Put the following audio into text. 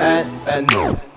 and and no.